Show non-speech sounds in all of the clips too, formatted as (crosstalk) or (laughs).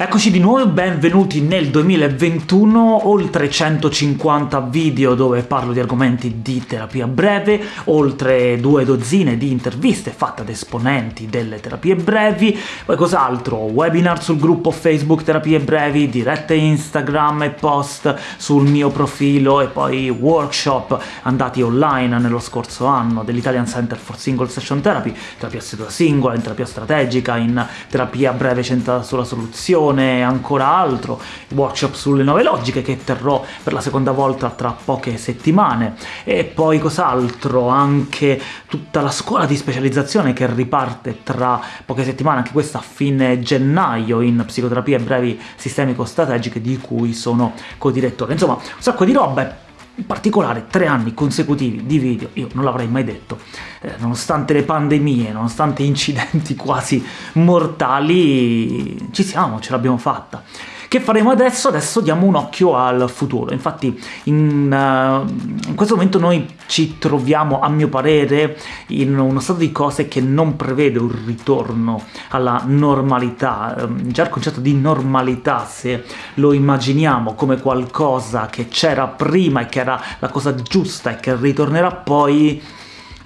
Eccoci di nuovo e benvenuti nel 2021, oltre 150 video dove parlo di argomenti di terapia breve, oltre due dozzine di interviste fatte ad esponenti delle terapie brevi, poi cos'altro? Webinar sul gruppo Facebook Terapie Brevi, dirette Instagram e post sul mio profilo e poi workshop andati online nello scorso anno dell'Italian Center for Single Session Therapy, terapia seduta singola, in terapia strategica, in terapia breve centrata sulla soluzione, e ancora altro, workshop sulle nuove logiche che terrò per la seconda volta tra poche settimane, e poi cos'altro, anche tutta la scuola di specializzazione che riparte tra poche settimane, anche questa a fine gennaio, in psicoterapie brevi sistemico-strategiche di cui sono co-direttore. Insomma, un sacco di roba in particolare tre anni consecutivi di video, io non l'avrei mai detto, eh, nonostante le pandemie, nonostante incidenti (laughs) quasi mortali, ci siamo, ce l'abbiamo fatta. Che faremo adesso? Adesso diamo un occhio al futuro. Infatti in, uh, in, questo momento noi ci troviamo, a mio parere, in uno stato di cose che non prevede un ritorno alla normalità. Um, già il concetto di normalità, se lo immaginiamo come qualcosa che c'era prima e che era la cosa giusta e che ritornerà poi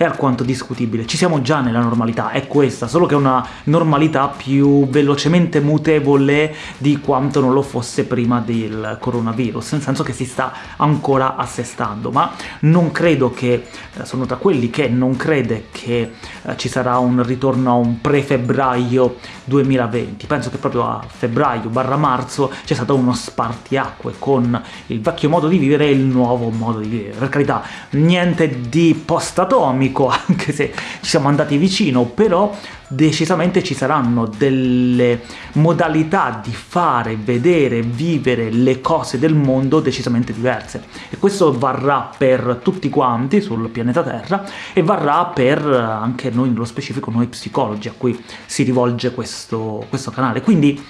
è alquanto discutibile. Ci siamo già nella normalità, è questa, solo che è una normalità più velocemente mutevole di quanto non lo fosse prima del coronavirus, nel senso che si sta ancora assestando, ma non credo che, eh, sono tra quelli che non crede che eh, ci sarà un ritorno a un pre-febbraio 2020, penso che proprio a febbraio barra marzo c'è stato uno spartiacque con il vecchio modo di vivere e il nuovo modo di vivere, per carità, niente di post-atomico, (laughs) anche se ci siamo andati vicino, però decisamente ci saranno delle modalità di fare, vedere, vivere le cose del mondo decisamente diverse. E questo varrà per tutti quanti sul pianeta Terra e varrà per anche noi, nello specifico noi psicologi, a cui si rivolge questo, questo canale. Quindi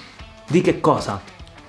di che cosa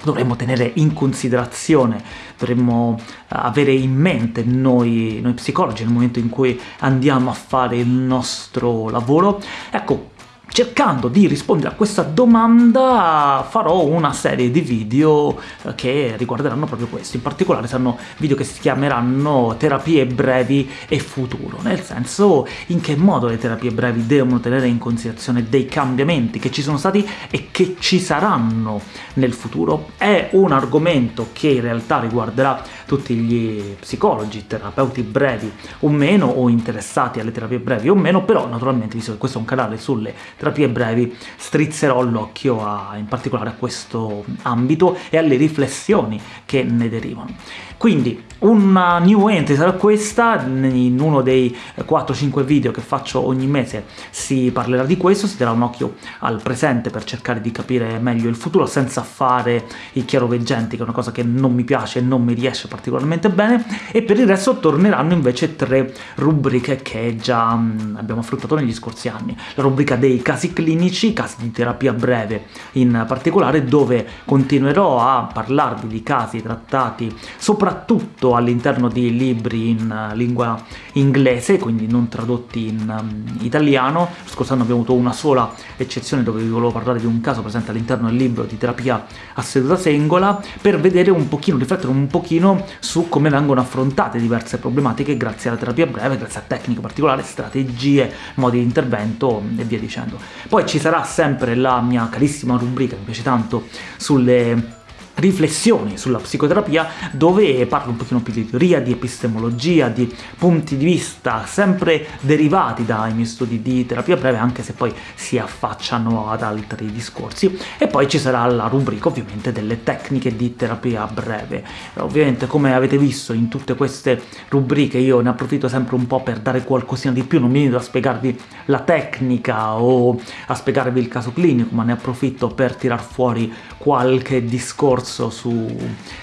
dovremmo tenere in considerazione, dovremmo eh, avere in mente noi, noi psicologi nel momento in cui andiamo a fare il nostro lavoro. Ecco, cercando di rispondere a questa domanda farò una serie di video eh, che riguarderanno proprio questo, in particolare saranno video che si chiameranno terapie brevi e futuro, nel senso in che modo le terapie brevi devono tenere in considerazione dei cambiamenti che ci sono stati e che ci saranno nel futuro. È un argomento che in realtà riguarderà tutti gli psicologi, terapeuti brevi o meno, o interessati alle terapie brevi o meno, però naturalmente, visto che questo è un canale sulle terapie brevi, strizzerò l'occhio in particolare a questo ambito e alle riflessioni che ne derivano. Quindi una new entry sarà questa, in uno dei 4-5 video che faccio ogni mese si parlerà di questo, si darà un occhio al presente per cercare di capire meglio il futuro senza fare i chiaroveggenti, che è una cosa che non mi piace e non mi riesce particolarmente bene, e per il resto torneranno invece tre rubriche che già mh, abbiamo affrontato negli scorsi anni. La rubrica dei casi clinici, casi di terapia breve in particolare, dove continuerò a parlarvi di casi trattati soprattutto all'interno di libri in uh, lingua inglese, quindi non tradotti in um, italiano. Scorso anno abbiamo avuto una sola eccezione dove vi volevo parlare di un caso presente all'interno del libro di terapia a seduta singola, per vedere un pochino, riflettere un pochino su come vengono affrontate diverse problematiche grazie alla terapia breve, grazie a tecniche particolari, strategie, modi di intervento e via dicendo. Poi ci sarà sempre la mia carissima rubrica, mi piace tanto, sulle riflessioni sulla psicoterapia dove parlo un pochino più di teoria, di epistemologia, di punti di vista sempre derivati dai miei studi di terapia breve, anche se poi si affacciano ad altri discorsi. E poi ci sarà la rubrica ovviamente delle tecniche di terapia breve. Ovviamente come avete visto in tutte queste rubriche io ne approfitto sempre un po' per dare qualcosina di più, non mi vedo a spiegarvi la tecnica o a spiegarvi il caso clinico, ma ne approfitto per tirar fuori qualche discorso discorso su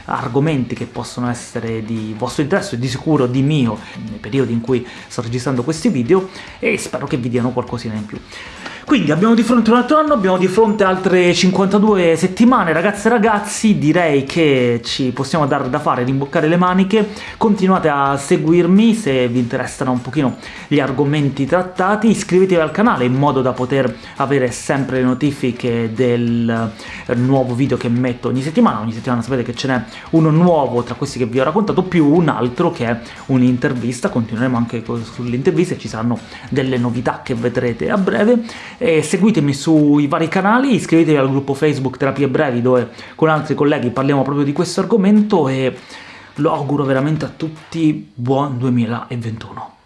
argomenti che possono essere di vostro interesse e di sicuro di mio nei periodi in cui sto registrando questi video e spero che vi diano qualcosina in più. Quindi abbiamo di fronte un altro anno, abbiamo di fronte altre 52 settimane, ragazze e ragazzi, direi che ci possiamo dare da fare, rimboccare le maniche, continuate a seguirmi se vi interessano un pochino gli argomenti trattati, iscrivetevi al canale in modo da poter avere sempre le notifiche del nuovo video che metto ogni settimana, ogni settimana sapete che ce n'è uno nuovo tra questi che vi ho raccontato, più un altro che è un'intervista, continueremo anche sulle interviste, ci saranno delle novità che vedrete a breve, e seguitemi sui vari canali, iscrivetevi al gruppo Facebook Terapie Brevi dove con altri colleghi parliamo proprio di questo argomento e lo auguro veramente a tutti buon 2021.